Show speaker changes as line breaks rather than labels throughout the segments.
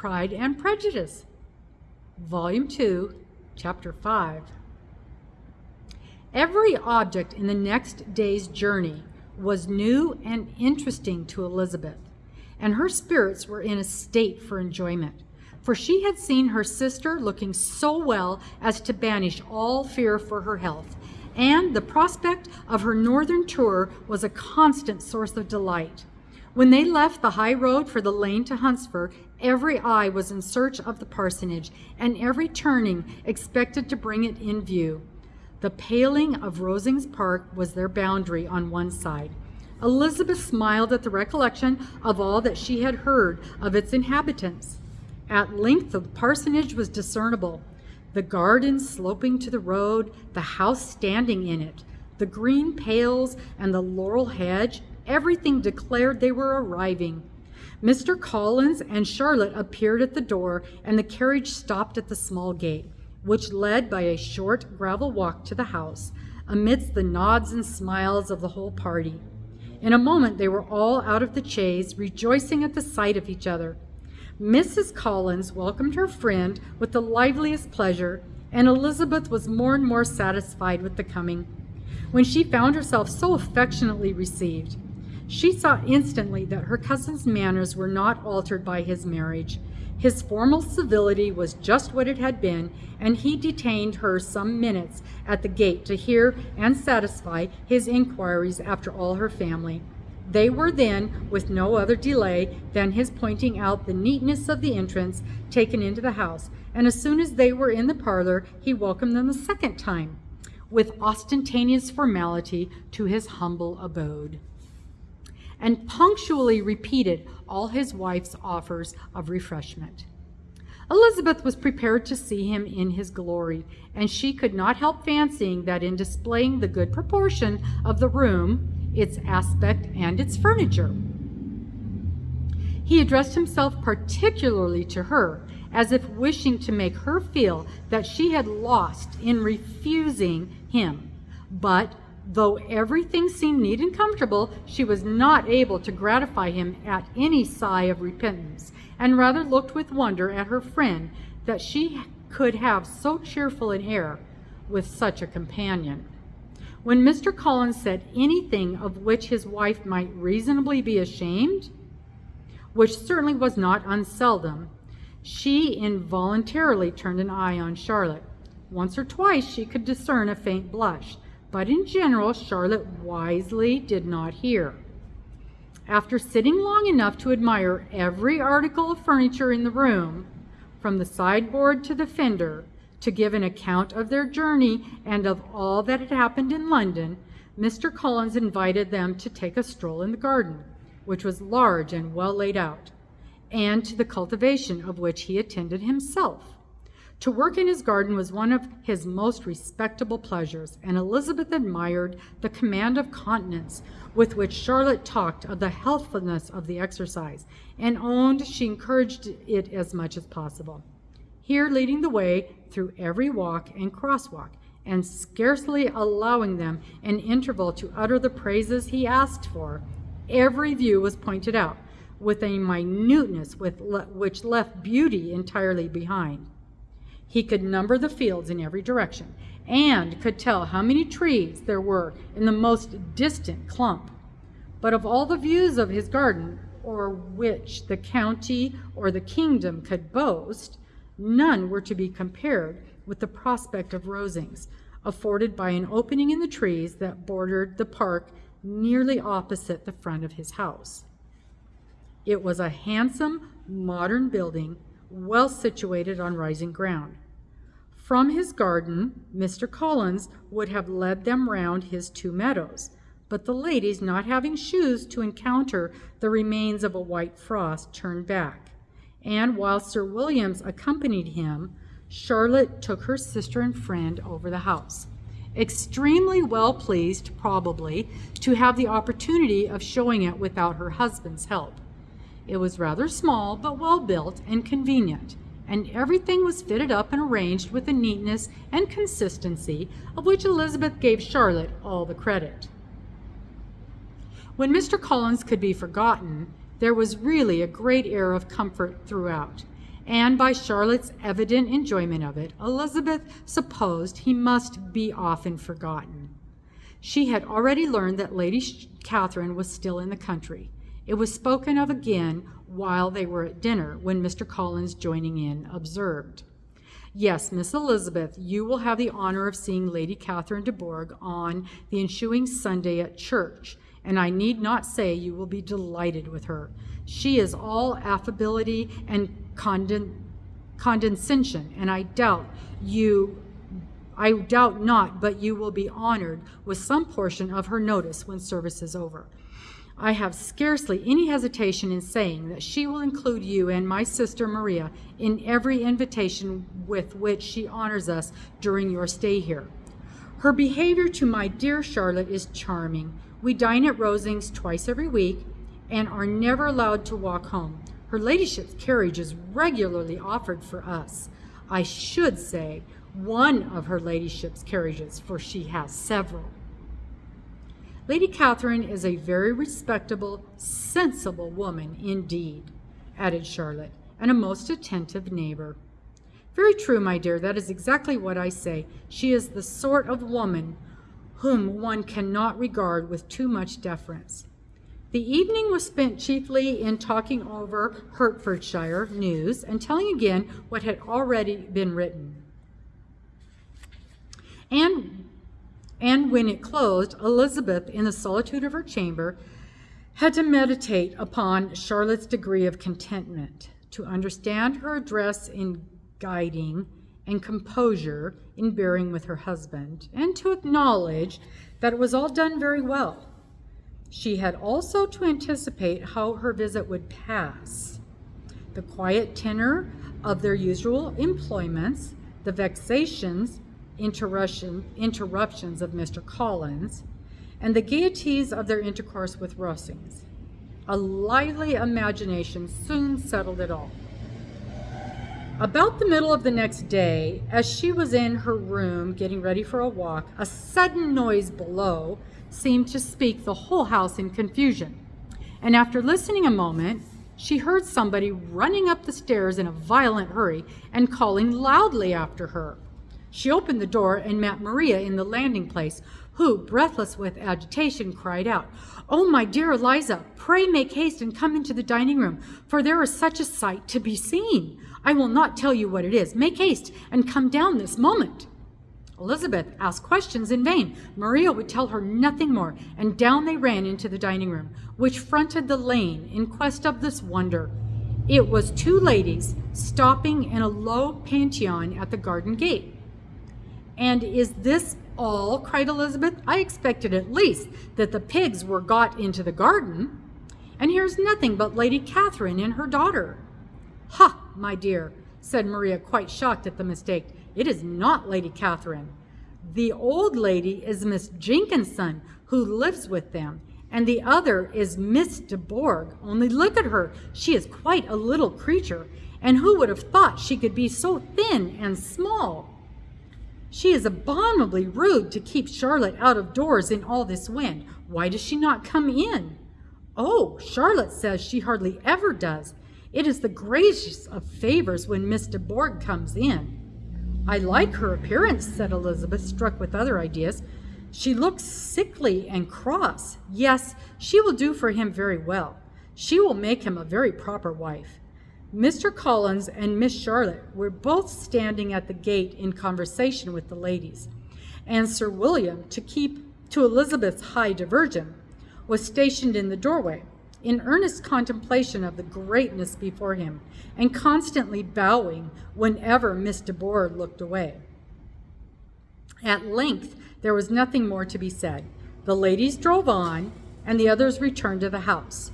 Pride and Prejudice, Volume 2, Chapter 5. Every object in the next day's journey was new and interesting to Elizabeth, and her spirits were in a state for enjoyment, for she had seen her sister looking so well as to banish all fear for her health, and the prospect of her northern tour was a constant source of delight. When they left the high road for the lane to Hunsford, every eye was in search of the parsonage, and every turning expected to bring it in view. The paling of Rosings Park was their boundary on one side. Elizabeth smiled at the recollection of all that she had heard of its inhabitants. At length the parsonage was discernible, the garden sloping to the road, the house standing in it, the green pales and the laurel hedge, everything declared they were arriving. Mr. Collins and Charlotte appeared at the door, and the carriage stopped at the small gate, which led by a short gravel walk to the house, amidst the nods and smiles of the whole party. In a moment they were all out of the chaise, rejoicing at the sight of each other. Mrs. Collins welcomed her friend with the liveliest pleasure, and Elizabeth was more and more satisfied with the coming, when she found herself so affectionately received. She saw instantly that her cousin's manners were not altered by his marriage. His formal civility was just what it had been, and he detained her some minutes at the gate to hear and satisfy his inquiries after all her family. They were then, with no other delay than his pointing out the neatness of the entrance, taken into the house, and as soon as they were in the parlor, he welcomed them a second time, with ostentatious formality, to his humble abode and punctually repeated all his wife's offers of refreshment. Elizabeth was prepared to see him in his glory, and she could not help fancying that in displaying the good proportion of the room, its aspect, and its furniture, he addressed himself particularly to her, as if wishing to make her feel that she had lost in refusing him, but Though everything seemed neat and comfortable, she was not able to gratify him at any sigh of repentance, and rather looked with wonder at her friend that she could have so cheerful an air with such a companion. When Mr. Collins said anything of which his wife might reasonably be ashamed, which certainly was not unseldom, she involuntarily turned an eye on Charlotte. Once or twice she could discern a faint blush, but in general Charlotte wisely did not hear. After sitting long enough to admire every article of furniture in the room, from the sideboard to the fender, to give an account of their journey and of all that had happened in London, Mr. Collins invited them to take a stroll in the garden, which was large and well laid out, and to the cultivation of which he attended himself. To work in his garden was one of his most respectable pleasures, and Elizabeth admired the command of countenance with which Charlotte talked of the healthfulness of the exercise, and owned she encouraged it as much as possible. Here leading the way through every walk and crosswalk, and scarcely allowing them an interval to utter the praises he asked for, every view was pointed out with a minuteness which left beauty entirely behind. He could number the fields in every direction and could tell how many trees there were in the most distant clump. But of all the views of his garden, or which the county or the kingdom could boast, none were to be compared with the prospect of Rosings, afforded by an opening in the trees that bordered the park nearly opposite the front of his house. It was a handsome, modern building well situated on rising ground. From his garden, Mr. Collins would have led them round his two meadows, but the ladies, not having shoes to encounter the remains of a white frost, turned back, and while Sir Williams accompanied him, Charlotte took her sister and friend over the house, extremely well pleased, probably, to have the opportunity of showing it without her husband's help. It was rather small, but well built and convenient, and everything was fitted up and arranged with a neatness and consistency of which Elizabeth gave Charlotte all the credit. When Mr. Collins could be forgotten, there was really a great air of comfort throughout, and by Charlotte's evident enjoyment of it, Elizabeth supposed he must be often forgotten. She had already learned that Lady Catherine was still in the country. It was spoken of again while they were at dinner, when Mr. Collins, joining in, observed, Yes, Miss Elizabeth, you will have the honor of seeing Lady Catherine de Bourgh on the ensuing Sunday at church, and I need not say you will be delighted with her. She is all affability and conden condescension, and I doubt you I doubt not, but you will be honored with some portion of her notice when service is over. I have scarcely any hesitation in saying that she will include you and my sister Maria in every invitation with which she honors us during your stay here. Her behavior to my dear Charlotte is charming. We dine at Rosings twice every week and are never allowed to walk home. Her ladyship's carriage is regularly offered for us. I should say one of her ladyship's carriages, for she has several. Lady Catherine is a very respectable, sensible woman indeed, added Charlotte, and a most attentive neighbor. Very true, my dear, that is exactly what I say. She is the sort of woman whom one cannot regard with too much deference. The evening was spent chiefly in talking over Hertfordshire news and telling again what had already been written. And and when it closed, Elizabeth, in the solitude of her chamber, had to meditate upon Charlotte's degree of contentment, to understand her address in guiding and composure in bearing with her husband, and to acknowledge that it was all done very well. She had also to anticipate how her visit would pass. The quiet tenor of their usual employments, the vexations interruption, interruptions of Mr. Collins, and the gaieties of their intercourse with Rosings. A lively imagination soon settled it all. About the middle of the next day, as she was in her room getting ready for a walk, a sudden noise below seemed to speak the whole house in confusion. And after listening a moment, she heard somebody running up the stairs in a violent hurry and calling loudly after her. She opened the door and met Maria in the landing place, who, breathless with agitation, cried out, Oh, my dear Eliza, pray make haste and come into the dining room, for there is such a sight to be seen. I will not tell you what it is. Make haste and come down this moment. Elizabeth asked questions in vain. Maria would tell her nothing more, and down they ran into the dining room, which fronted the lane in quest of this wonder. It was two ladies stopping in a low phaeton at the garden gate. And is this all? cried Elizabeth. I expected at least that the pigs were got into the garden. And here's nothing but Lady Catherine and her daughter. Ha, my dear, said Maria, quite shocked at the mistake. It is not Lady Catherine. The old lady is Miss Jenkinson, who lives with them, and the other is Miss de Bourgh. Only look at her. She is quite a little creature, and who would have thought she could be so thin and small? She is abominably rude to keep Charlotte out of doors in all this wind. Why does she not come in? Oh, Charlotte says she hardly ever does. It is the greatest of favors when Miss de Bourgh comes in. I like her appearance, said Elizabeth, struck with other ideas. She looks sickly and cross. Yes, she will do for him very well. She will make him a very proper wife. Mr. Collins and Miss Charlotte were both standing at the gate in conversation with the ladies, and Sir William, to keep to Elizabeth's high diversion, was stationed in the doorway, in earnest contemplation of the greatness before him, and constantly bowing whenever Miss de Bourgh looked away. At length, there was nothing more to be said. The ladies drove on, and the others returned to the house.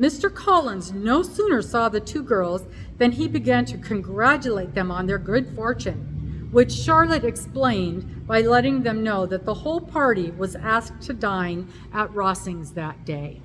Mr. Collins no sooner saw the two girls than he began to congratulate them on their good fortune, which Charlotte explained by letting them know that the whole party was asked to dine at Rosings that day.